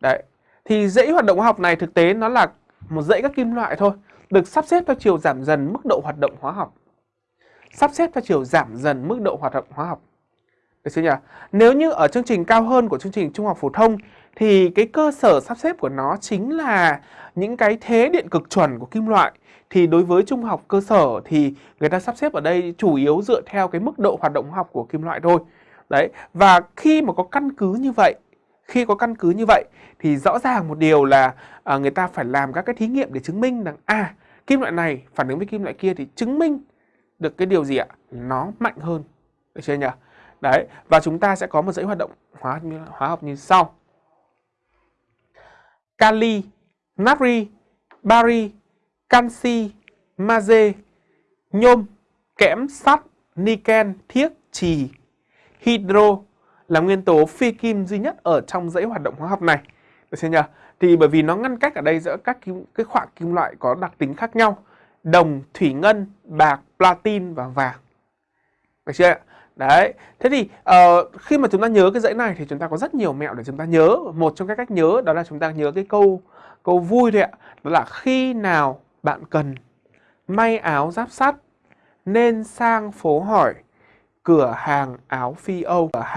Đấy. Thì dãy hoạt động hóa học này thực tế nó là một dãy các kim loại thôi, được sắp xếp theo chiều giảm dần mức độ hoạt động hóa học. Sắp xếp theo chiều giảm dần mức độ hoạt động hóa học. Được chưa nhỉ? Nếu như ở chương trình cao hơn của chương trình trung học phổ thông thì cái cơ sở sắp xếp của nó chính là những cái thế điện cực chuẩn của kim loại. Thì đối với trung học cơ sở thì người ta sắp xếp ở đây chủ yếu dựa theo cái mức độ hoạt động hóa học của kim loại thôi. Đấy, và khi mà có căn cứ như vậy, khi có căn cứ như vậy thì rõ ràng một điều là à, người ta phải làm các cái thí nghiệm để chứng minh rằng à kim loại này phản ứng với kim loại kia thì chứng minh được cái điều gì ạ? Nó mạnh hơn. Được chưa nhỉ? Đấy, và chúng ta sẽ có một dãy hoạt động hóa hóa học như sau. Kali, natri, bari, canxi, magie, nhôm, kẽm, sắt, niken, thiếc, trì, hydro là nguyên tố phi kim duy nhất ở trong dãy hoạt động hóa học này. Được chưa nhỉ? Thì bởi vì nó ngăn cách ở đây giữa các kim, cái khoảng kim loại có đặc tính khác nhau. Đồng, thủy ngân, bạc, platin và vàng. Được chưa ạ? Đấy, thế thì uh, khi mà chúng ta nhớ cái dãy này thì chúng ta có rất nhiều mẹo để chúng ta nhớ. Một trong các cách nhớ đó là chúng ta nhớ cái câu câu vui thôi ạ. Đó là khi nào bạn cần may áo giáp sắt nên sang phố hỏi cửa hàng áo phi Âu. Cửa hàng